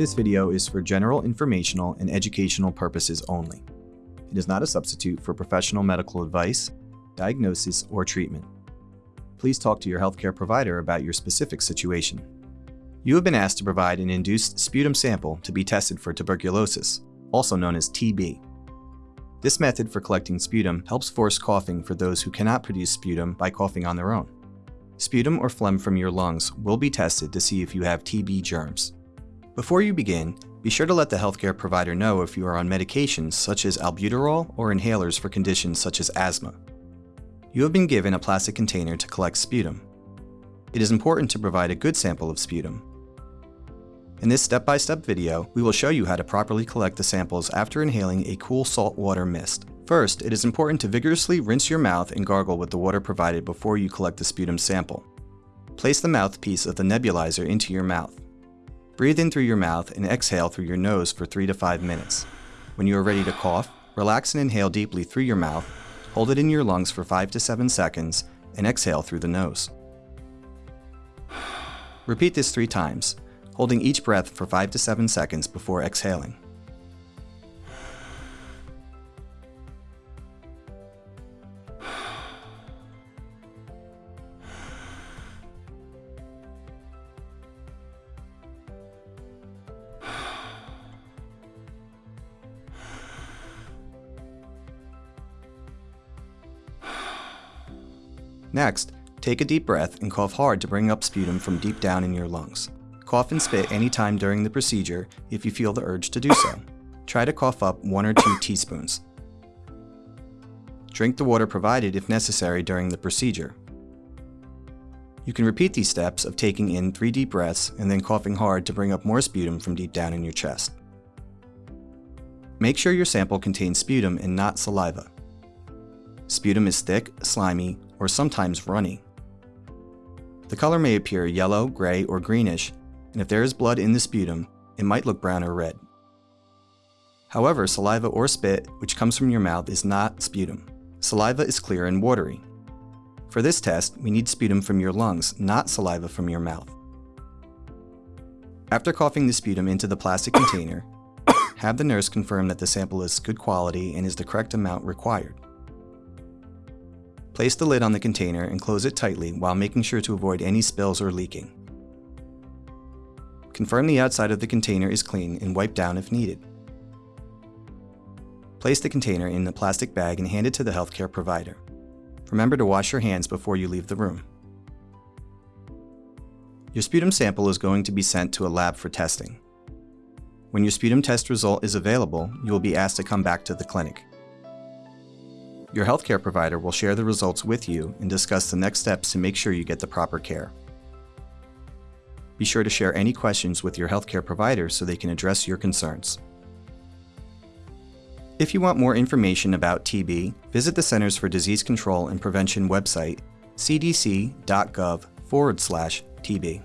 This video is for general informational and educational purposes only. It is not a substitute for professional medical advice, diagnosis, or treatment. Please talk to your healthcare provider about your specific situation. You have been asked to provide an induced sputum sample to be tested for tuberculosis, also known as TB. This method for collecting sputum helps force coughing for those who cannot produce sputum by coughing on their own. Sputum or phlegm from your lungs will be tested to see if you have TB germs. Before you begin, be sure to let the healthcare provider know if you are on medications such as albuterol or inhalers for conditions such as asthma. You have been given a plastic container to collect sputum. It is important to provide a good sample of sputum. In this step-by-step -step video, we will show you how to properly collect the samples after inhaling a cool salt water mist. First, it is important to vigorously rinse your mouth and gargle with the water provided before you collect the sputum sample. Place the mouthpiece of the nebulizer into your mouth. Breathe in through your mouth and exhale through your nose for 3 to 5 minutes. When you are ready to cough, relax and inhale deeply through your mouth, hold it in your lungs for 5 to 7 seconds, and exhale through the nose. Repeat this three times, holding each breath for 5 to 7 seconds before exhaling. Next, take a deep breath and cough hard to bring up sputum from deep down in your lungs. Cough and spit anytime during the procedure if you feel the urge to do so. Try to cough up one or two teaspoons. Drink the water provided if necessary during the procedure. You can repeat these steps of taking in three deep breaths and then coughing hard to bring up more sputum from deep down in your chest. Make sure your sample contains sputum and not saliva. Sputum is thick, slimy, or sometimes runny. The color may appear yellow, gray, or greenish, and if there is blood in the sputum, it might look brown or red. However, saliva or spit, which comes from your mouth, is not sputum. Saliva is clear and watery. For this test, we need sputum from your lungs, not saliva from your mouth. After coughing the sputum into the plastic container, have the nurse confirm that the sample is good quality and is the correct amount required. Place the lid on the container and close it tightly while making sure to avoid any spills or leaking. Confirm the outside of the container is clean and wipe down if needed. Place the container in the plastic bag and hand it to the healthcare provider. Remember to wash your hands before you leave the room. Your sputum sample is going to be sent to a lab for testing. When your sputum test result is available, you will be asked to come back to the clinic. Your healthcare provider will share the results with you and discuss the next steps to make sure you get the proper care. Be sure to share any questions with your healthcare provider so they can address your concerns. If you want more information about TB, visit the Centers for Disease Control and Prevention website, cdc.gov forward slash TB.